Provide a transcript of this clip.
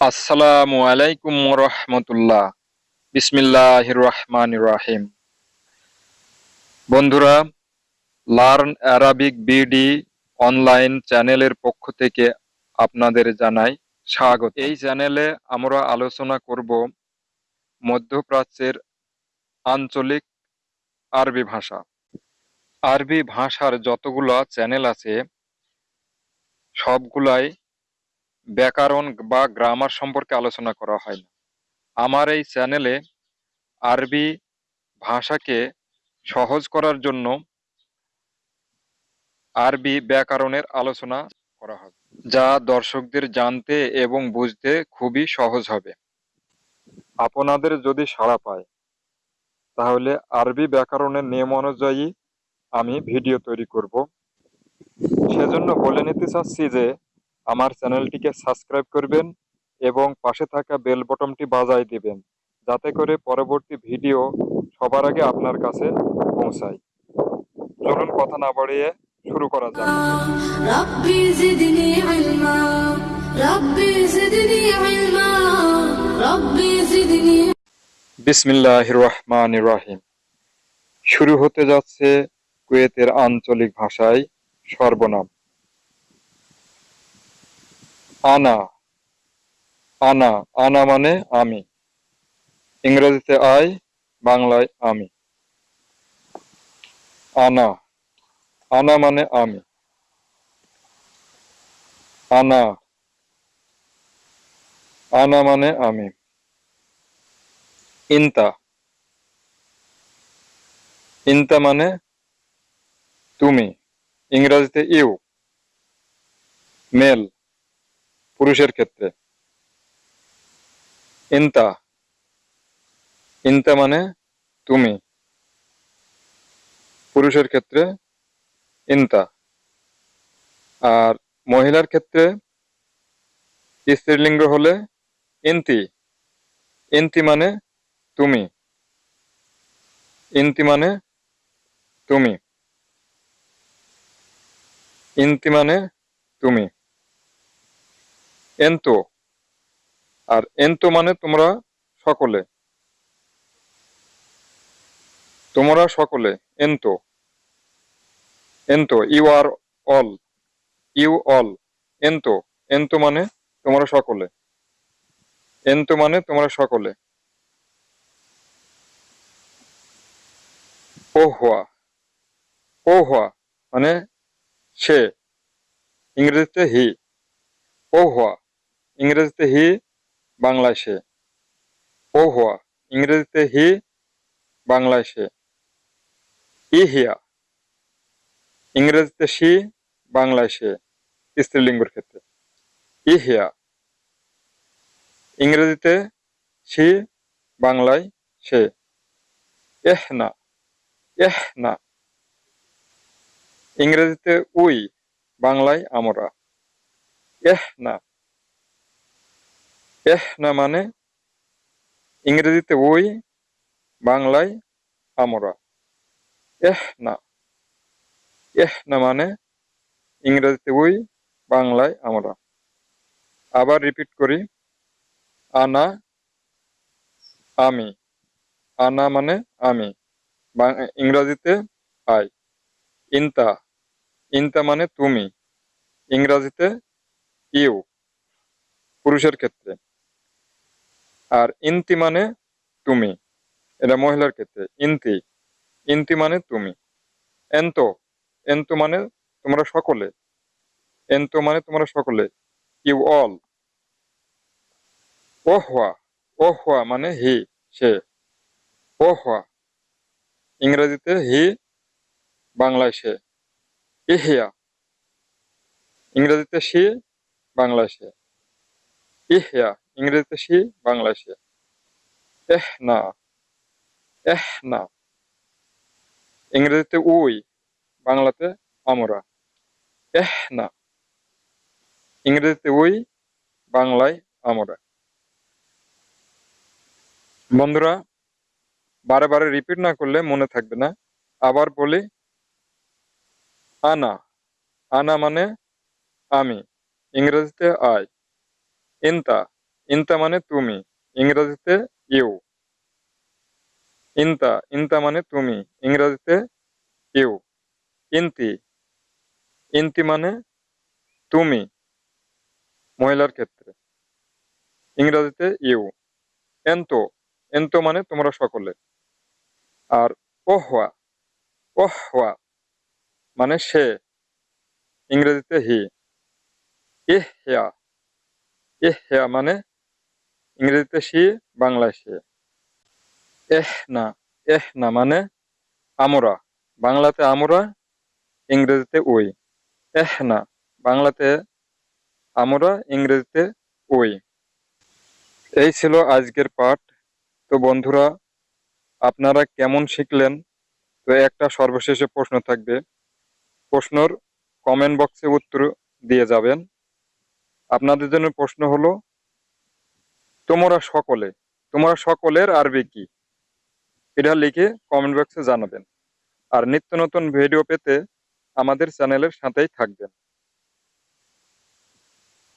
আসসালামু আলাইকুম রহমতুল্লাহ বিসমিল্লাহ রহমান রাহিম। বন্ধুরা, লার্ন অ্যারাবিক বিডি অনলাইন চ্যানেলের পক্ষ থেকে আপনাদের জানাই স্বাগত। এই চ্যানেলে আমরা আলোচনা করব মধ্যপ্রাচ্যের আঞ্চলিক আরবি ভাষা। আরবি ভাষার যতগুলো চ্যানেল আছে, সবগুলাই ব্যাকরণ বা গ্রামার সম্পর্কে আলোচনা করা হয় না। আমার এই চ্যানেলে আরবি ভাষাকে সহজ করার জন্য আরবি ব্যাকরণের আলোচনা করা হবে, যা দর্শকদের জানতে এবং বুঝতে খুবই সহজ হবে। আপনাদের যদি সাড়া পায়, তাহলে আরবি ব্যাকরণের নিয়ম অনুযায়ী আমি ভিডিও তৈরি করব। সেজন্য বলে নিতে চাচ্ছি যে আমার চ্যানেলটিকে সাবস্ক্রাইব করবেন এবং পাশে থাকা বেল বটনটি বাজাই দিবেন যাতে করে পরবর্তী ভিডিও সবার আগে আপনার কাছে পৌঁছায় চলুন কথা না বাড়িয়ে শুরু করা যাক ربي زدني علما ربي زدني علما ربي زدني বিসমিল্লাহ রহমান রাহিম শুরু হতে যাচ্ছে কুয়েতের আঞ্চলিক ভাষায় সর্বনাম আনা। আনা আনা মানে আমি। ইংরেজিতে আই, বাংলায় আমি। আনা। আনা মানে আমি। আনা। আনা মানে আমি। ইন্তা। ইন্তা মানে তুমি। ইংরেজিতে ইউ। মেল। পুরুষের ক্ষেত্রে। ইন্তা। ইন্তা মানে তুমি। পুরুষের ক্ষেত্রে ইন্তা। আর মহিলার ক্ষেত্রে স্ত্রীলিঙ্গ হলে ইন্তি। ইন্তি মানে তুমি। ইন্তি মানে তুমি। ইন্তি মানে তুমি। এন্ত। আর এন্ত মানে তোমরা সকলে। তোমরা সকলে, এন্ত। এন্ত, you are all. You all, এন্ত। এন্ত মানে তোমরা সকলে। এন্ত মানে তোমরা সকলে। ও হওয়া ও হওয়া মানে সে। ইংরেজিতে হি। ও ইংরেজিতে হি, বাংলায় সে। ও হওয়া ইংরেজিতে হি, বাংলায় সে। ই হিয়া, ইংরেজিতে সি বাংলায় সে, স্ত্রীলিঙ্গের ক্ষেত্রে। ই হিয়া, ইংরেজিতে সি বাংলায় সে। এহ না এহ না। ইংরেজিতে উই, বাংলায় আমরা। এহ না। এহ, না মানে? ইংরেজিতে ওই, বাংলায় আমরা। এহ, না। এহ, না মানে? ইংরেজিতে ওই, বাংলায় আমরা। আবার রিপিট করি। আনা, আমি। আনা মানে আমি। ইংরেজিতে আই। ইন্তা। ইন্তা মানে তুমি। ইংরাজিতে ইউ। পুরুষের ক্ষেত্রে। আর ইন্তি মানে তুমি। এটা মহিলার ক্ষেত্রে, ইন্তি। ইন্তি মানে তুমি। এন্ত এন্ত মানে তোমরা সকলে। এন্ত মানে তোমরা সকলে। You all. ও হওয়া ও হওয়া মানে হি, সে। ও হওয়া ইংরেজিতে হি, বাংলায় সে। ইহিয়া। ইংরেজিতে সি, বাংলায় সে। ইহিয়া। ইংরেজিতে সি বাংলায় সে এহ, না। এহ, না। ইংরেজিতে উই, বাংলাতে আমরা। এহ, না। ইংরেজিতে উই, বাংলায় আমরা। বন্ধুরা, বারে বারে রিপিট না করলে মনে থাকবে না। আবার বলি, আনা। আনা মানে আমি। ইংরেজিতে আই। ইন্তা। ইনতা মানে তুমি, ইংরেজিতে ইউ। ইনতা ইনতা মানে তুমি, ইংরেজিতে ইউ। ইন্তি ইন্তি মানে তুমি, মহিলার ক্ষেত্রে। ইংরেজিতে ইউ। এন্তো এন্তো মানে তোমরা সকলে। আর ওহওয়া ওহওয়া মানে সে, ইংরেজিতে হি। ইহয়া ইহয়া মানে ইংরেজিতে সি বাংলায় সে এহ না এহ না মানে আমরা। বাংলাতে আমরা, ইংরেজিতে ওই। এহ না, বাংলাতে আমরা, ইংরেজিতে ওই। এই ছিল আজকের পাঠ। তো বন্ধুরা, আপনারা কেমন শিখলেন? তো একটা সর্বশেষে প্রশ্ন থাকবে। প্রশ্নর কমেন্ট বক্সে উত্তর দিয়ে যাবেন। আপনাদের জন্য প্রশ্ন হলো তোমরা সকলে, তোমরা সকলের আরবি কি? এটা লিখে কমেন্ট বক্সে জানাবেন। আর নিত্য নতুন ভিডিও পেতে আমাদের চ্যানেলের সাথেই থাকবেন।